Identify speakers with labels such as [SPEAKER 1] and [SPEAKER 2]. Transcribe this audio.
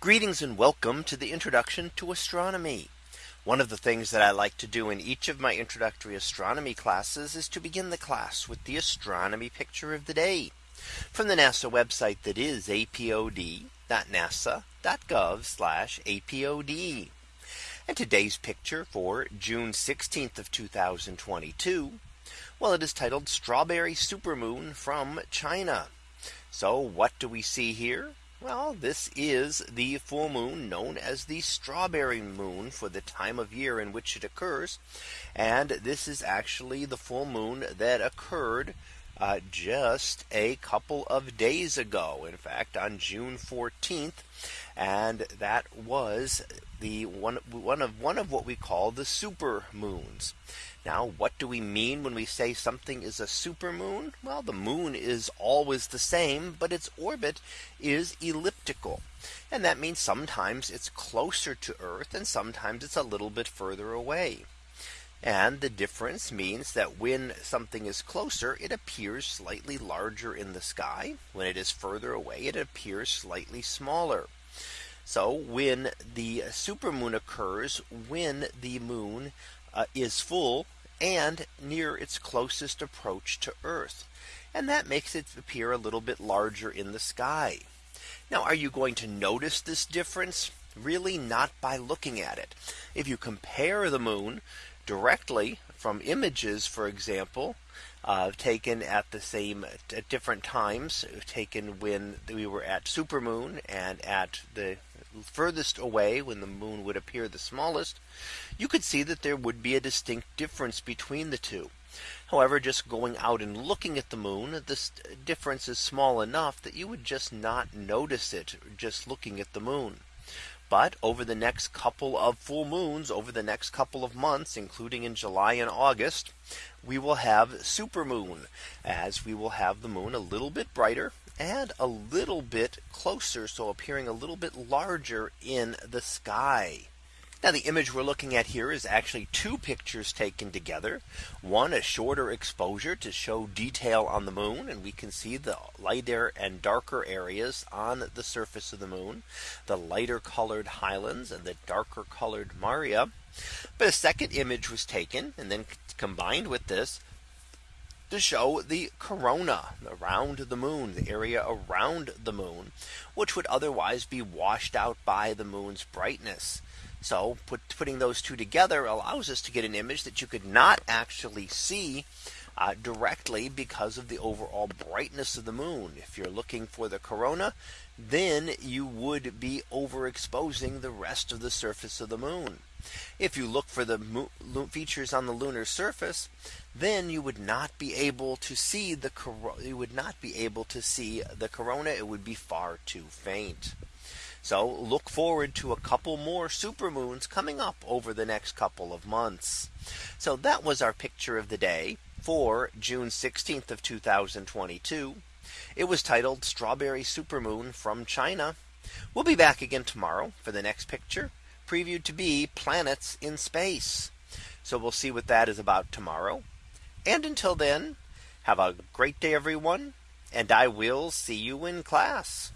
[SPEAKER 1] Greetings and welcome to the introduction to astronomy. One of the things that I like to do in each of my introductory astronomy classes is to begin the class with the astronomy picture of the day from the NASA website that is apod.nasa.gov apod. And today's picture for June 16th of 2022. Well, it is titled Strawberry Supermoon from China. So what do we see here? Well, this is the full moon known as the strawberry moon for the time of year in which it occurs. And this is actually the full moon that occurred uh, just a couple of days ago. In fact, on June 14th, and that was the one one of one of what we call the super moons. Now, what do we mean when we say something is a super moon? Well, the moon is always the same, but its orbit is elliptical. And that means sometimes it's closer to Earth and sometimes it's a little bit further away. And the difference means that when something is closer, it appears slightly larger in the sky. When it is further away, it appears slightly smaller. So when the supermoon occurs, when the moon uh, is full and near its closest approach to Earth. And that makes it appear a little bit larger in the sky. Now, are you going to notice this difference? really not by looking at it. If you compare the moon directly from images, for example, uh, taken at the same at different times taken when we were at supermoon and at the furthest away when the moon would appear the smallest, you could see that there would be a distinct difference between the two. However, just going out and looking at the moon, this difference is small enough that you would just not notice it just looking at the moon. But over the next couple of full moons over the next couple of months, including in July and August, we will have supermoon as we will have the moon a little bit brighter and a little bit closer. So appearing a little bit larger in the sky. Now the image we're looking at here is actually two pictures taken together. One a shorter exposure to show detail on the moon and we can see the lighter and darker areas on the surface of the moon, the lighter colored highlands and the darker colored maria. But a second image was taken and then combined with this to show the corona around the moon, the area around the moon, which would otherwise be washed out by the moon's brightness. So put, putting those two together allows us to get an image that you could not actually see uh, directly because of the overall brightness of the moon. If you're looking for the corona, then you would be overexposing the rest of the surface of the moon. If you look for the features on the lunar surface, then you would not be able to see the you would not be able to see the corona. It would be far too faint. So look forward to a couple more supermoons coming up over the next couple of months. So that was our picture of the day for June 16th of 2022. It was titled Strawberry Supermoon from China. We'll be back again tomorrow for the next picture previewed to be planets in space. So we'll see what that is about tomorrow. And until then, have a great day, everyone, and I will see you in class.